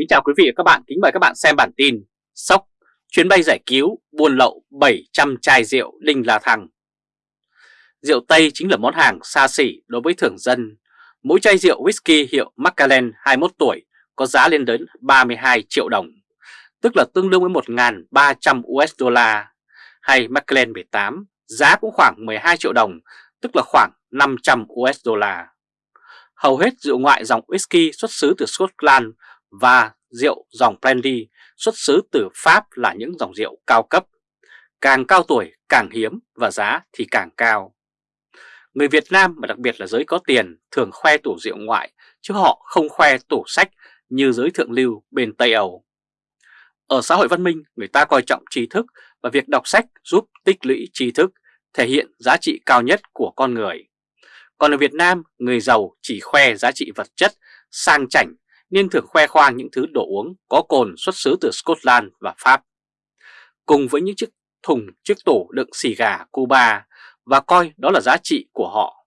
Kính chào quý vị và các bạn, kính mời các bạn xem bản tin Sốc, chuyến bay giải cứu, buôn lậu 700 chai rượu Đinh La Thăng. Rượu Tây chính là món hàng xa xỉ đối với thường dân. Mỗi chai rượu whisky hiệu Macallan 21 tuổi có giá lên đến 32 triệu đồng Tức là tương đương với 1.300 USD Hay Macallan 18 giá cũng khoảng 12 triệu đồng Tức là khoảng 500 USD Hầu hết rượu ngoại dòng whisky xuất xứ từ Scotland và rượu dòng brandy xuất xứ từ Pháp là những dòng rượu cao cấp. Càng cao tuổi càng hiếm và giá thì càng cao. Người Việt Nam và đặc biệt là giới có tiền thường khoe tủ rượu ngoại chứ họ không khoe tủ sách như giới thượng lưu bên Tây Âu. Ở xã hội văn minh người ta coi trọng tri thức và việc đọc sách giúp tích lũy tri thức thể hiện giá trị cao nhất của con người. Còn ở Việt Nam, người giàu chỉ khoe giá trị vật chất, sang chảnh nên thường khoe khoang những thứ đồ uống có cồn xuất xứ từ Scotland và Pháp. Cùng với những chiếc thùng, chiếc tủ đựng xì gà Cuba và coi đó là giá trị của họ.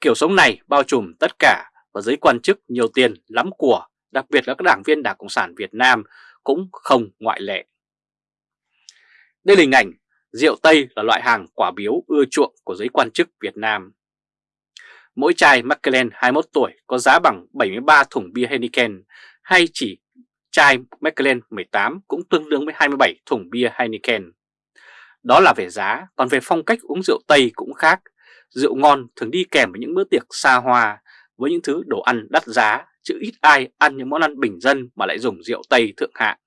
Kiểu sống này bao trùm tất cả và giới quan chức nhiều tiền lắm của, đặc biệt là các đảng viên Đảng Cộng sản Việt Nam cũng không ngoại lệ. Đây là hình ảnh rượu Tây là loại hàng quả biếu ưa chuộng của giới quan chức Việt Nam. Mỗi chai Macallan 21 tuổi có giá bằng 73 thùng bia Heineken hay chỉ chai Macallan 18 cũng tương đương với 27 thùng bia Heineken. Đó là về giá, còn về phong cách uống rượu Tây cũng khác. Rượu ngon thường đi kèm với những bữa tiệc xa hoa, với những thứ đồ ăn đắt giá, chứ ít ai ăn những món ăn bình dân mà lại dùng rượu Tây thượng hạng.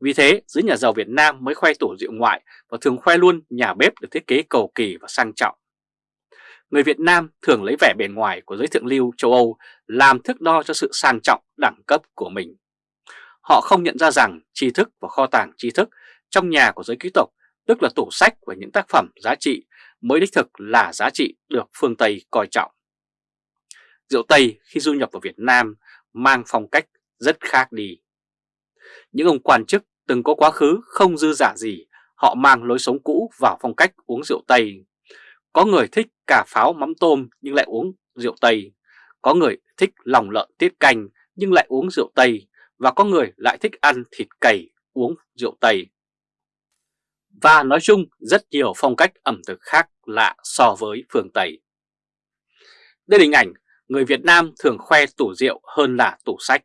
Vì thế, giới nhà giàu Việt Nam mới khoe tủ rượu ngoại và thường khoe luôn nhà bếp được thiết kế cầu kỳ và sang trọng người Việt Nam thường lấy vẻ bề ngoài của giới thượng lưu châu Âu làm thước đo cho sự sang trọng đẳng cấp của mình. Họ không nhận ra rằng tri thức và kho tàng tri thức trong nhà của giới quý tộc, tức là tủ sách và những tác phẩm giá trị, mới đích thực là giá trị được phương Tây coi trọng. Rượu Tây khi du nhập vào Việt Nam mang phong cách rất khác đi. Những ông quan chức từng có quá khứ không dư giả gì, họ mang lối sống cũ vào phong cách uống rượu Tây có người thích cà pháo mắm tôm nhưng lại uống rượu Tây. Có người thích lòng lợn tiết canh nhưng lại uống rượu Tây. Và có người lại thích ăn thịt cầy uống rượu Tây. Và nói chung, rất nhiều phong cách ẩm thực khác lạ so với phương Tây. Đây là hình ảnh người Việt Nam thường khoe tủ rượu hơn là tủ sách.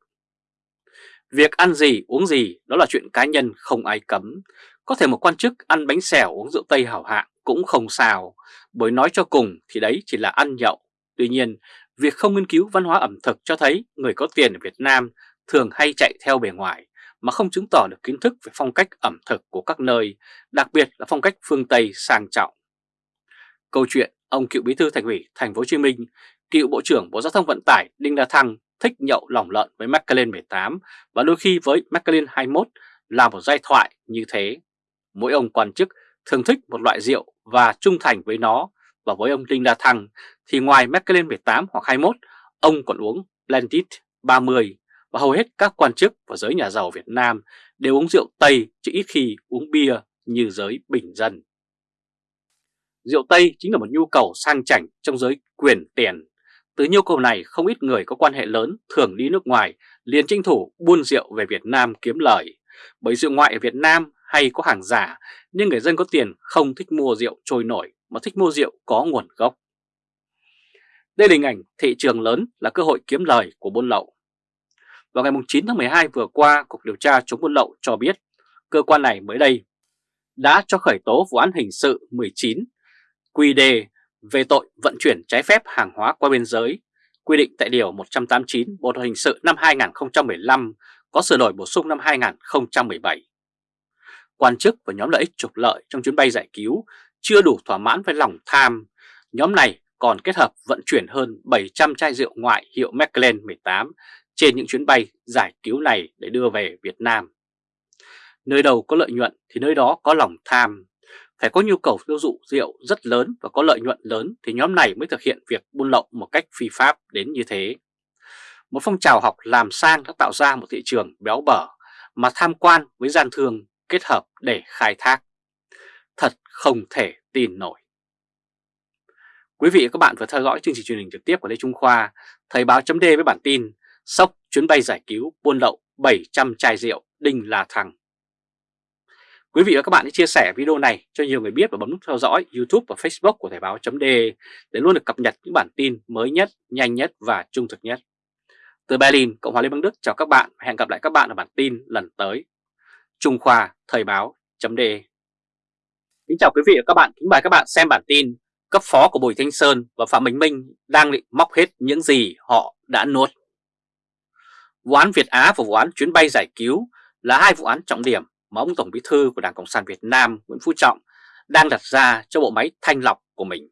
Việc ăn gì, uống gì, đó là chuyện cá nhân, không ai cấm. Có thể một quan chức ăn bánh xèo uống rượu Tây hảo hạng cũng không sao, bởi nói cho cùng thì đấy chỉ là ăn nhậu. Tuy nhiên, việc không nghiên cứu văn hóa ẩm thực cho thấy người có tiền ở Việt Nam thường hay chạy theo bề ngoài mà không chứng tỏ được kiến thức về phong cách ẩm thực của các nơi, đặc biệt là phong cách phương Tây sang trọng. Câu chuyện ông cựu bí thư thành ủy thành phố Hồ Chí Minh, cựu bộ trưởng Bộ Giao thông Vận tải Đinh La Thăng thích nhậu lỏng lợn với McLaren 18 và đôi khi với McLaren 21 là một giai thoại như thế. Mỗi ông quan chức thường thích một loại rượu và trung thành với nó và với ông Đinh La Thăng thì ngoài Macallan 18 hoặc 21 ông còn uống Blended 30 và hầu hết các quan chức và giới nhà giàu Việt Nam đều uống rượu Tây, chứ ít khi uống bia như giới bình dân. Rượu Tây chính là một nhu cầu sang chảnh trong giới quyền tiền. Từ nhu cầu này, không ít người có quan hệ lớn thường đi nước ngoài, liền tranh thủ buôn rượu về Việt Nam kiếm lời. Bởi rượu ngoại ở Việt Nam hay có hàng giả nhưng người dân có tiền không thích mua rượu trôi nổi mà thích mua rượu có nguồn gốc. Đây là hình ảnh thị trường lớn là cơ hội kiếm lời của buôn lậu. Vào ngày 9 tháng 12 vừa qua, Cục Điều tra chống buôn lậu cho biết cơ quan này mới đây đã cho khởi tố vụ án hình sự 19 QD về tội vận chuyển trái phép hàng hóa qua biên giới, quy định tại Điều 189 Bộ Luật Hình sự năm 2015 có sửa đổi bổ sung năm 2017 quan chức và nhóm lợi ích trục lợi trong chuyến bay giải cứu chưa đủ thỏa mãn với lòng tham. Nhóm này còn kết hợp vận chuyển hơn 700 chai rượu ngoại hiệu Macallan 18 trên những chuyến bay giải cứu này để đưa về Việt Nam. Nơi đầu có lợi nhuận thì nơi đó có lòng tham. Phải có nhu cầu tiêu thụ rượu rất lớn và có lợi nhuận lớn thì nhóm này mới thực hiện việc buôn lậu một cách phi pháp đến như thế. Một phong trào học làm sang đã tạo ra một thị trường béo bở mà tham quan với gian thương kết hợp để khai thác. Thật không thể tin nổi. Quý vị và các bạn vừa theo dõi chương trình truyền hình trực tiếp của Lê Trung Khoa, Thời báo chấm với bản tin Sốc chuyến bay giải cứu buôn lậu 700 chai rượu Đinh La Thăng. Quý vị và các bạn hãy chia sẻ video này cho nhiều người biết và bấm nút theo dõi YouTube và Facebook của Thời báo .de để luôn được cập nhật những bản tin mới nhất, nhanh nhất và trung thực nhất. Từ Berlin, Cộng hòa Liên bang Đức chào các bạn và hẹn gặp lại các bạn ở bản tin lần tới. Trung Khoa Thời báo .de Kính chào quý vị và các bạn, kính mời các bạn xem bản tin cấp phó của Bùi Thanh Sơn và Phạm Bình Minh đang định móc hết những gì họ đã nuốt. Vụ án Việt Á và vụ án chuyến bay giải cứu là hai vụ án trọng điểm mà ông Tổng Bí thư của Đảng Cộng sản Việt Nam Nguyễn Phú Trọng đang đặt ra cho bộ máy thanh lọc của mình.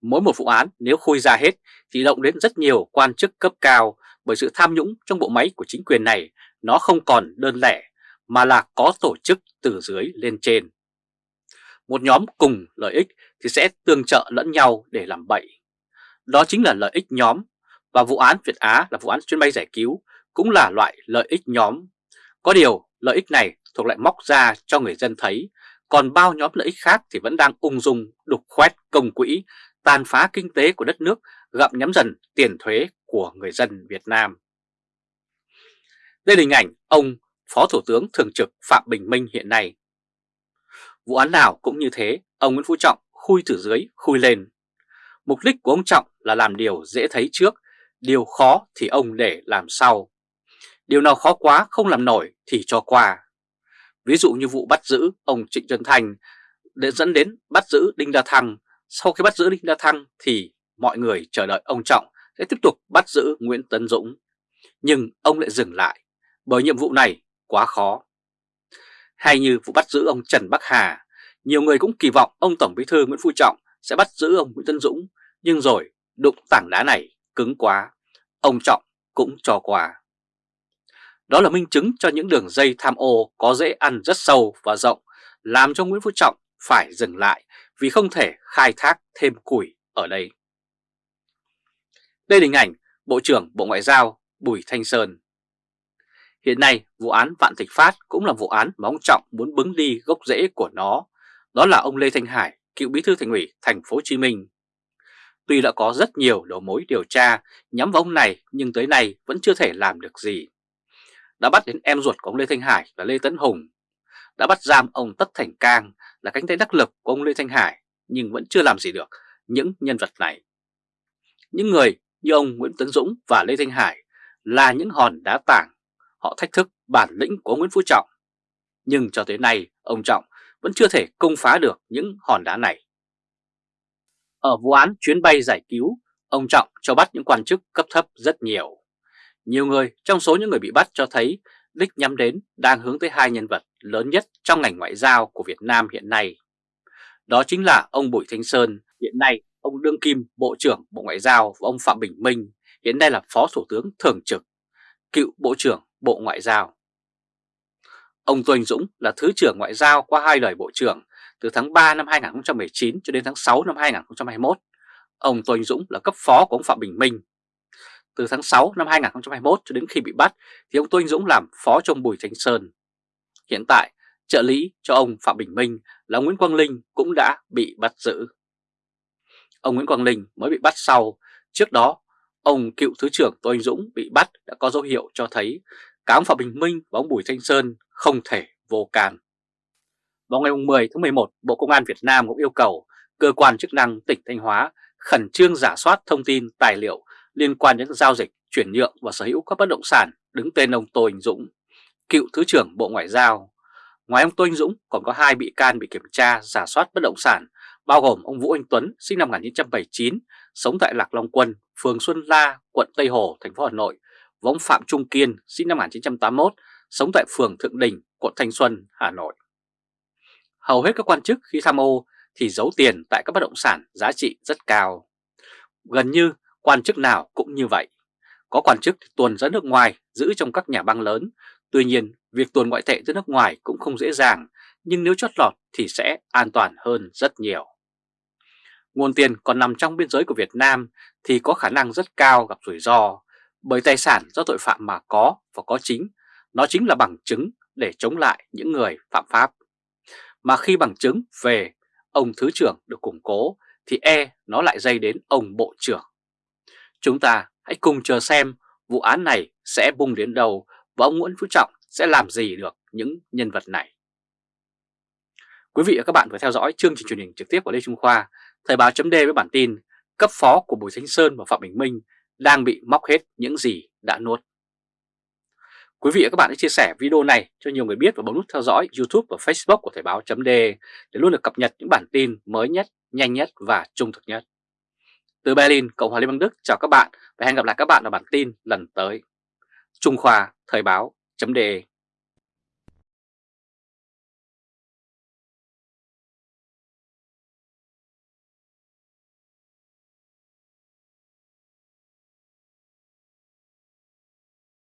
Mỗi một vụ án nếu khui ra hết thì động đến rất nhiều quan chức cấp cao bởi sự tham nhũng trong bộ máy của chính quyền này nó không còn đơn lẻ mà là có tổ chức từ dưới lên trên. Một nhóm cùng lợi ích thì sẽ tương trợ lẫn nhau để làm bậy. Đó chính là lợi ích nhóm và vụ án Việt Á là vụ án chuyến bay giải cứu cũng là loại lợi ích nhóm. Có điều lợi ích này thuộc lại móc ra cho người dân thấy, còn bao nhóm lợi ích khác thì vẫn đang ung dung đục khoét công quỹ, tàn phá kinh tế của đất nước, gặm nhắm dần tiền thuế của người dân Việt Nam. Đây là hình ảnh ông Phó Thủ tướng Thường trực Phạm Bình Minh hiện nay. Vụ án nào cũng như thế, ông Nguyễn Phú Trọng khui từ dưới, khui lên. Mục đích của ông Trọng là làm điều dễ thấy trước, điều khó thì ông để làm sau. Điều nào khó quá không làm nổi thì cho qua. Ví dụ như vụ bắt giữ ông Trịnh Xuân Thành để dẫn đến bắt giữ Đinh La Thăng. Sau khi bắt giữ Đinh La Thăng thì mọi người chờ đợi ông Trọng sẽ tiếp tục bắt giữ Nguyễn Tấn Dũng. Nhưng ông lại dừng lại bởi nhiệm vụ này quá khó. Hay như vụ bắt giữ ông Trần Bắc Hà, nhiều người cũng kỳ vọng ông Tổng Bí thư Nguyễn Phú Trọng sẽ bắt giữ ông Nguyễn Tân Dũng, nhưng rồi đụng tảng đá này cứng quá, ông Trọng cũng cho qua. Đó là minh chứng cho những đường dây tham ô có dễ ăn rất sâu và rộng, làm cho Nguyễn Phú Trọng phải dừng lại vì không thể khai thác thêm củi ở đây. Đây là hình ảnh Bộ trưởng Bộ Ngoại giao Bùi Thanh Sơn. Hiện nay, vụ án Vạn Thịnh Phát cũng là vụ án mà ông Trọng muốn bứng đi gốc rễ của nó. Đó là ông Lê Thanh Hải, cựu bí thư thành ủy thành phố Hồ Chí Minh. Tuy đã có rất nhiều đầu mối điều tra nhắm vào ông này nhưng tới nay vẫn chưa thể làm được gì đã bắt đến em ruột của ông Lê Thanh Hải là Lê Tấn Hùng, đã bắt giam ông Tất Thành Cang là cánh tay đắc lực của ông Lê Thanh Hải nhưng vẫn chưa làm gì được những nhân vật này. Những người như ông Nguyễn Tấn Dũng và Lê Thanh Hải là những hòn đá tảng, họ thách thức bản lĩnh của Nguyễn Phú Trọng. Nhưng cho tới nay, ông Trọng vẫn chưa thể công phá được những hòn đá này. Ở vụ án chuyến bay giải cứu, ông Trọng cho bắt những quan chức cấp thấp rất nhiều. Nhiều người trong số những người bị bắt cho thấy đích nhắm đến đang hướng tới hai nhân vật lớn nhất trong ngành ngoại giao của Việt Nam hiện nay. Đó chính là ông Bùi Thanh Sơn, hiện nay ông Đương Kim Bộ trưởng Bộ Ngoại giao và ông Phạm Bình Minh, hiện nay là Phó Thủ tướng Thường trực, cựu Bộ trưởng Bộ Ngoại giao. Ông Tô Anh Dũng là Thứ trưởng Ngoại giao qua hai đời Bộ trưởng từ tháng 3 năm 2019 cho đến tháng 6 năm 2021. Ông Tô Anh Dũng là cấp phó của ông Phạm Bình Minh từ tháng 6 năm 2021 cho đến khi bị bắt thì ông Tô Anh Dũng làm phó trong Bùi Thanh Sơn. Hiện tại, trợ lý cho ông Phạm Bình Minh là Nguyễn Quang Linh cũng đã bị bắt giữ. Ông Nguyễn Quang Linh mới bị bắt sau, trước đó ông cựu Thứ trưởng Tô Anh Dũng bị bắt đã có dấu hiệu cho thấy cả ông Phạm Bình Minh và ông Bùi Thanh Sơn không thể vô can. Vào ngày 10 tháng 11, Bộ Công an Việt Nam cũng yêu cầu cơ quan chức năng tỉnh Thanh Hóa khẩn trương giả soát thông tin tài liệu liên quan đến giao dịch, chuyển nhượng và sở hữu các bất động sản đứng tên ông Tô Anh Dũng, cựu Thứ trưởng Bộ Ngoại giao. Ngoài ông Tô Anh Dũng còn có hai bị can bị kiểm tra giả soát bất động sản, bao gồm ông Vũ Anh Tuấn sinh năm 1979, sống tại Lạc Long Quân, phường Xuân La, quận Tây Hồ, thành phố Hà Nội, và ông Phạm Trung Kiên sinh năm 1981, sống tại phường Thượng Đình, quận Thanh Xuân, Hà Nội. Hầu hết các quan chức khi tham ô thì giấu tiền tại các bất động sản giá trị rất cao. Gần như Quan chức nào cũng như vậy. Có quan chức tuồn ra nước ngoài giữ trong các nhà băng lớn. Tuy nhiên, việc tuồn ngoại tệ tới nước ngoài cũng không dễ dàng, nhưng nếu chót lọt thì sẽ an toàn hơn rất nhiều. Nguồn tiền còn nằm trong biên giới của Việt Nam thì có khả năng rất cao gặp rủi ro, bởi tài sản do tội phạm mà có và có chính, nó chính là bằng chứng để chống lại những người phạm pháp. Mà khi bằng chứng về ông Thứ trưởng được củng cố thì e nó lại dây đến ông Bộ trưởng. Chúng ta hãy cùng chờ xem vụ án này sẽ bung đến đâu và ông Nguyễn Phú Trọng sẽ làm gì được những nhân vật này. Quý vị và các bạn vừa theo dõi chương trình truyền hình trực tiếp của Lê Trung Khoa, Thời báo chấm với bản tin cấp phó của Bùi Thanh Sơn và Phạm Bình Minh đang bị móc hết những gì đã nuốt. Quý vị và các bạn hãy chia sẻ video này cho nhiều người biết và bấm nút theo dõi YouTube và Facebook của Thời báo .d để luôn được cập nhật những bản tin mới nhất, nhanh nhất và trung thực nhất. Từ Berlin, Cộng hòa Liên bang Đức chào các bạn và hẹn gặp lại các bạn ở bản tin lần tới. Trung Khoa Thời báo .de.